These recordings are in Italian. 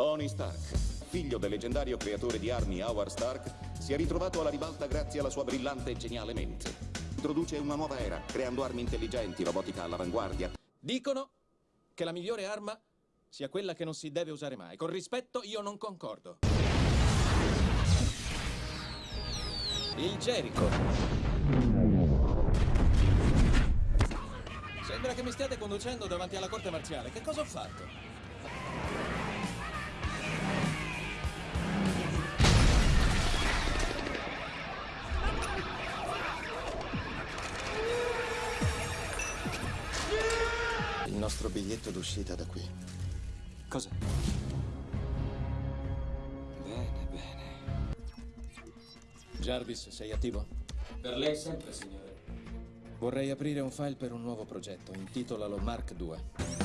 Tony Stark, figlio del leggendario creatore di armi Howard Stark, si è ritrovato alla ribalta grazie alla sua brillante e geniale mente. Introduce una nuova era, creando armi intelligenti, robotica all'avanguardia. Dicono che la migliore arma sia quella che non si deve usare mai. Con rispetto io non concordo. Il Jericho. Sembra che mi stiate conducendo davanti alla corte marziale. Che cosa ho fatto? Nostro biglietto d'uscita da qui. Cosa? Bene, bene. Jarvis, sei attivo? Per lei sempre, signore. Vorrei aprire un file per un nuovo progetto. Intitolalo Mark II.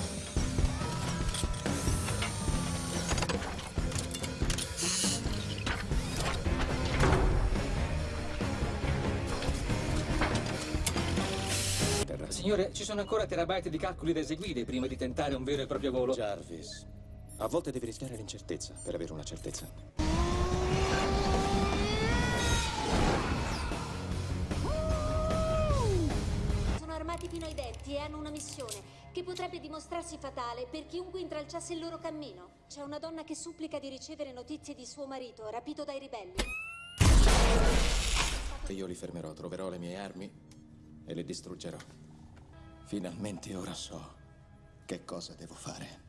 Signore, ci sono ancora terabyte di calcoli da eseguire prima di tentare un vero e proprio volo. Jarvis, a volte devi rischiare l'incertezza per avere una certezza. Sono armati fino ai denti e hanno una missione che potrebbe dimostrarsi fatale per chiunque intralciasse il loro cammino. C'è una donna che supplica di ricevere notizie di suo marito, rapito dai ribelli. Io li fermerò, troverò le mie armi e le distruggerò. Finalmente ora so che cosa devo fare.